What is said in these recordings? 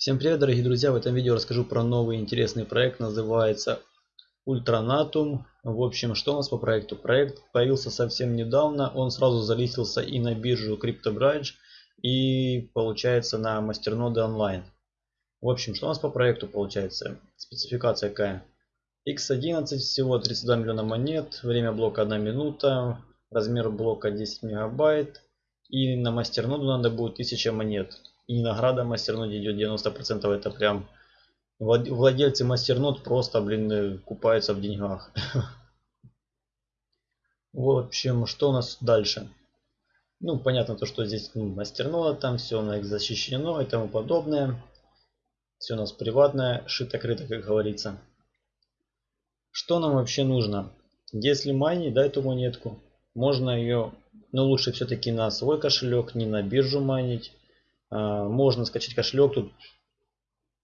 Всем привет, дорогие друзья! В этом видео расскажу про новый интересный проект, называется Ultranatum. В общем, что у нас по проекту? Проект появился совсем недавно, он сразу залистился и на биржу CryptoBridge, и получается на мастерноды онлайн. В общем, что у нас по проекту получается? Спецификация какая? X11 всего 32 миллиона монет, время блока 1 минута, размер блока 10 мегабайт, и на мастерноду надо будет 1000 монет. И награда мастернод идет 90%. Это прям владельцы мастернод просто, блин, э, купаются в деньгах. В общем, что у нас дальше? Ну, понятно то, что здесь ну, там все у нас защищено и тому подобное. Все у нас приватное, шито-крыто, как говорится. Что нам вообще нужно? Если майнить, да, эту монетку, можно ее, но лучше все-таки на свой кошелек, не на биржу майнить. А, можно скачать кошелек, тут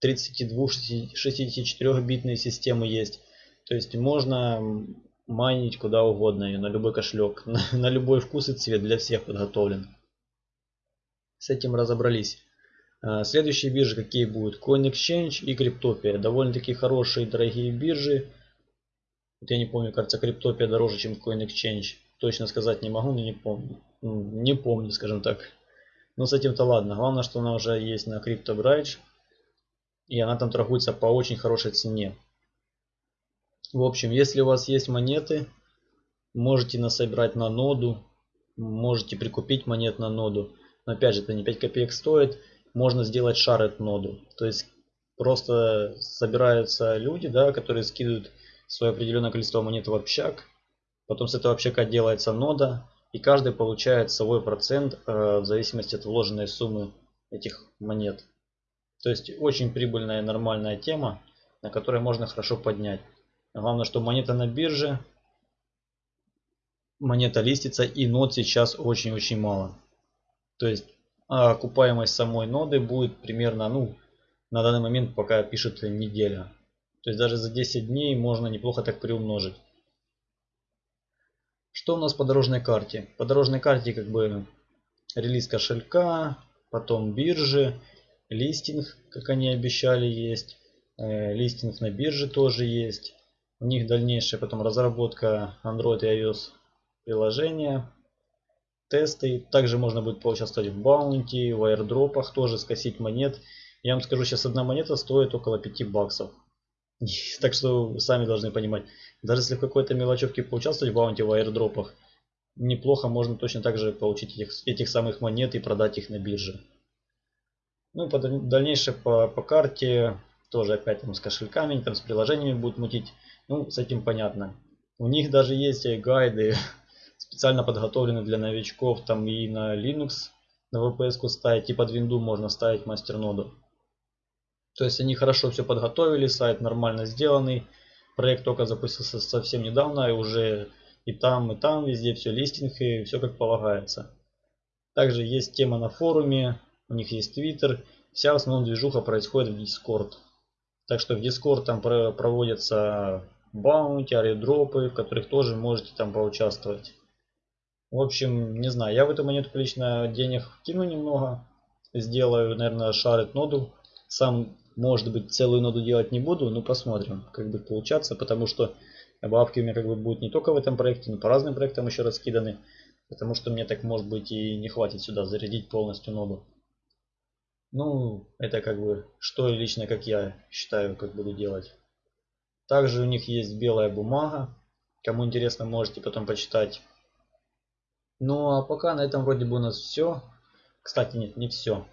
32-64 битные системы есть. То есть можно майнить куда угодно ее, на любой кошелек, на, на любой вкус и цвет, для всех подготовлен. С этим разобрались. А, следующие биржи какие будут? CoinExchange и Cryptopia. Довольно-таки хорошие дорогие биржи. Вот я не помню, кажется, Cryptopia дороже, чем CoinExchange. Точно сказать не могу, но не помню. Не помню, скажем так. Но с этим-то ладно. Главное, что она уже есть на CryptoBridge. И она там торгуется по очень хорошей цене. В общем, если у вас есть монеты, можете насобирать на ноду. Можете прикупить монет на ноду. Но опять же, это не 5 копеек стоит. Можно сделать шарет ноду. То есть просто собираются люди, да, которые скидывают свое определенное количество монет в общак. Потом с этого общака делается нода и каждый получает свой процент э, в зависимости от вложенной суммы этих монет. То есть очень прибыльная нормальная тема, на которой можно хорошо поднять. Главное, что монета на бирже, монета листится и нод сейчас очень-очень мало. То есть окупаемость самой ноды будет примерно, ну, на данный момент пока пишет неделя. То есть даже за 10 дней можно неплохо так приумножить. Что у нас по дорожной карте? По дорожной карте как бы релиз кошелька, потом биржи, листинг, как они обещали, есть. Э, листинг на бирже тоже есть. У них дальнейшая потом разработка Android и iOS приложения, тесты. Также можно будет поучаствовать в баунти, в аирдропах, тоже скосить монет. Я вам скажу, сейчас одна монета стоит около 5 баксов. Так что сами должны понимать. Даже если в какой-то мелочевке поучаствовать в баунти в аирдропах, неплохо можно точно так же получить этих, этих самых монет и продать их на бирже. Ну по, дальнейшее по, по карте тоже опять там с кошельками, там с приложениями будут мутить. Ну, с этим понятно. У них даже есть гайды специально подготовленные для новичков, там и на Linux на VPS ставить, и под винду можно ставить мастерноду. То есть они хорошо все подготовили, сайт нормально сделанный. Проект только запустился совсем недавно, и уже и там, и там, везде все листинг, и все как полагается. Также есть тема на форуме, у них есть Twitter. Вся в основном движуха происходит в Discord. Так что в Discord там проводятся баунти, аредропы, в которых тоже можете там поучаствовать. В общем, не знаю, я в эту монетку лично денег кину немного. Сделаю, наверное, шарит ноду. Сам может быть, целую ноду делать не буду, но посмотрим, как будет получаться, потому что бабки у меня как бы будут не только в этом проекте, но по разным проектам еще раскиданы, потому что мне так может быть и не хватит сюда зарядить полностью ноду. Ну, это как бы, что лично, как я считаю, как буду делать. Также у них есть белая бумага. Кому интересно, можете потом почитать. Ну, а пока на этом вроде бы у нас все. Кстати, нет, не все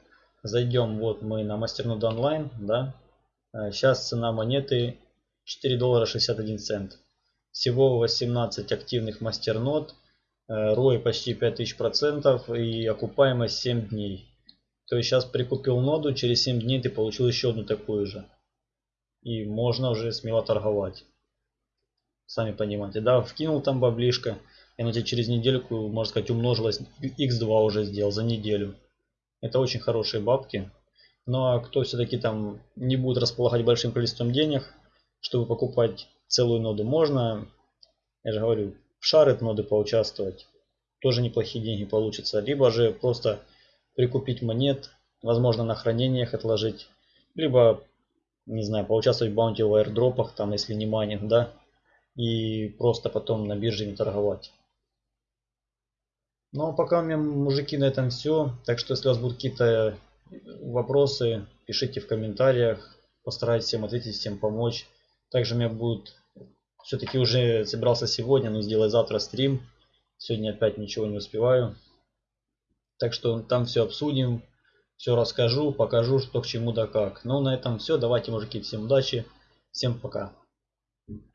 зайдем вот мы на мастернод онлайн да. Сейчас э, цена монеты 4 доллара 61 цент. Всего 18 активных мастернод рой почти 5000 процентов и окупаемость 7 дней. То есть сейчас прикупил ноду через 7 дней ты получил еще одну такую же. И можно уже смело торговать. Сами понимаете да вкинул там баблишко и она тебе через недельку можно сказать умножилась x2 уже сделал за неделю это очень хорошие бабки. Ну а кто все-таки там не будет располагать большим количеством денег, чтобы покупать целую ноду, можно, я же говорю, в шарит ноды поучаствовать. Тоже неплохие деньги получится. Либо же просто прикупить монет, возможно на хранениях отложить. Либо, не знаю, поучаствовать в bounty в airdrop ах, там, если не майнинг, да. И просто потом на бирже не торговать. Ну а пока у меня, мужики, на этом все. Так что, если у вас будут какие-то вопросы, пишите в комментариях. Постараюсь всем ответить, всем помочь. Также у меня будет, все-таки уже собирался сегодня, но сделать завтра стрим. Сегодня опять ничего не успеваю. Так что там все обсудим, все расскажу, покажу, что к чему да как. Ну на этом все. Давайте, мужики, всем удачи. Всем пока.